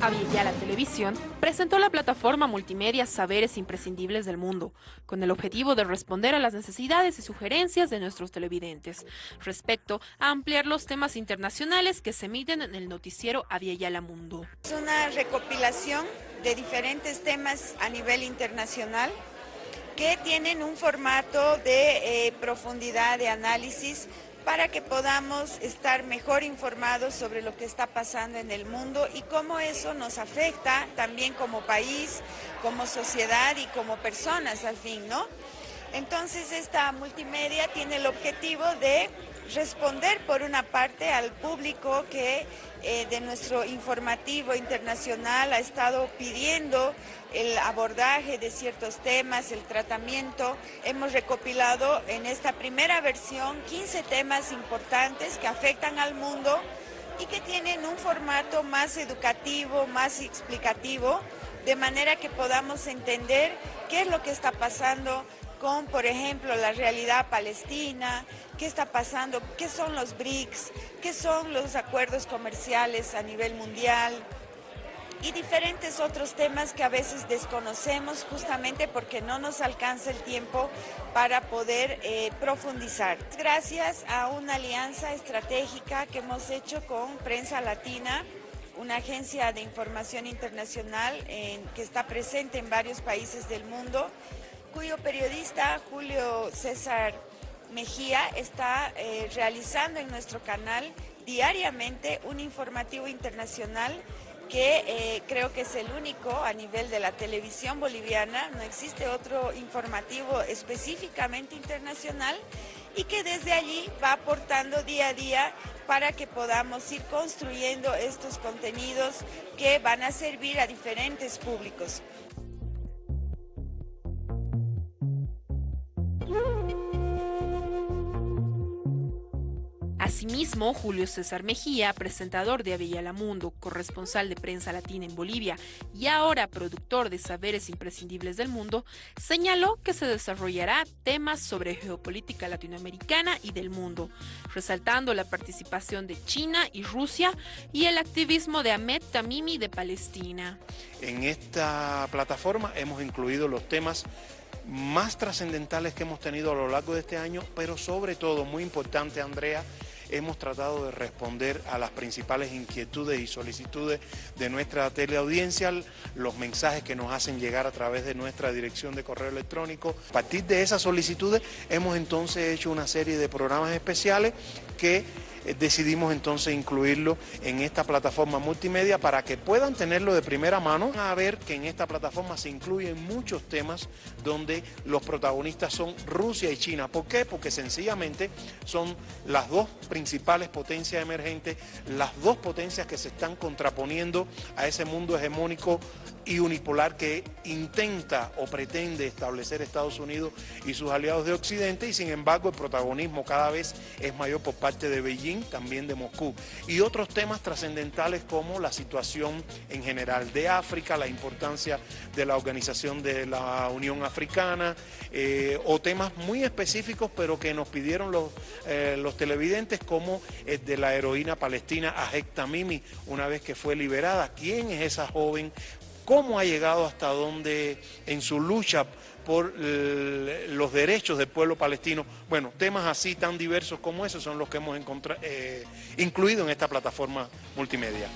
la Televisión presentó la plataforma multimedia Saberes Imprescindibles del Mundo, con el objetivo de responder a las necesidades y sugerencias de nuestros televidentes, respecto a ampliar los temas internacionales que se emiten en el noticiero Aviala Mundo. Es una recopilación de diferentes temas a nivel internacional que tienen un formato de eh, profundidad de análisis para que podamos estar mejor informados sobre lo que está pasando en el mundo y cómo eso nos afecta también como país, como sociedad y como personas al fin, ¿no? Entonces esta multimedia tiene el objetivo de responder por una parte al público que eh, de nuestro informativo internacional ha estado pidiendo el abordaje de ciertos temas, el tratamiento. Hemos recopilado en esta primera versión 15 temas importantes que afectan al mundo y que tienen un formato más educativo, más explicativo, de manera que podamos entender qué es lo que está pasando con, por ejemplo, la realidad palestina, qué está pasando, qué son los BRICS, qué son los acuerdos comerciales a nivel mundial y diferentes otros temas que a veces desconocemos justamente porque no nos alcanza el tiempo para poder eh, profundizar. Gracias a una alianza estratégica que hemos hecho con Prensa Latina, una agencia de información internacional que está presente en varios países del mundo cuyo periodista Julio César Mejía está eh, realizando en nuestro canal diariamente un informativo internacional que eh, creo que es el único a nivel de la televisión boliviana, no existe otro informativo específicamente internacional y que desde allí va aportando día a día para que podamos ir construyendo estos contenidos que van a servir a diferentes públicos. Asimismo, Julio César Mejía, presentador de Aviala Mundo, corresponsal de prensa latina en Bolivia y ahora productor de Saberes Imprescindibles del Mundo, señaló que se desarrollará temas sobre geopolítica latinoamericana y del mundo, resaltando la participación de China y Rusia y el activismo de Ahmed Tamimi de Palestina. En esta plataforma hemos incluido los temas más trascendentales que hemos tenido a lo largo de este año, pero sobre todo, muy importante Andrea, hemos tratado de responder a las principales inquietudes y solicitudes de nuestra teleaudiencia, los mensajes que nos hacen llegar a través de nuestra dirección de correo electrónico. A partir de esas solicitudes hemos entonces hecho una serie de programas especiales que decidimos entonces incluirlo en esta plataforma multimedia para que puedan tenerlo de primera mano. A ver que en esta plataforma se incluyen muchos temas donde los protagonistas son Rusia y China. ¿Por qué? Porque sencillamente son las dos principales potencias emergentes, las dos potencias que se están contraponiendo a ese mundo hegemónico y unipolar que intenta o pretende establecer Estados Unidos y sus aliados de Occidente y sin embargo el protagonismo cada vez es mayor por parte de Beijing, también de Moscú. Y otros temas trascendentales como la situación en general de África, la importancia de la organización de la Unión Africana eh, o temas muy específicos pero que nos pidieron los, eh, los televidentes como el de la heroína palestina Ajek Tamimi una vez que fue liberada. ¿Quién es esa joven? Cómo ha llegado hasta donde en su lucha por los derechos del pueblo palestino. Bueno, temas así tan diversos como esos son los que hemos eh, incluido en esta plataforma multimedia.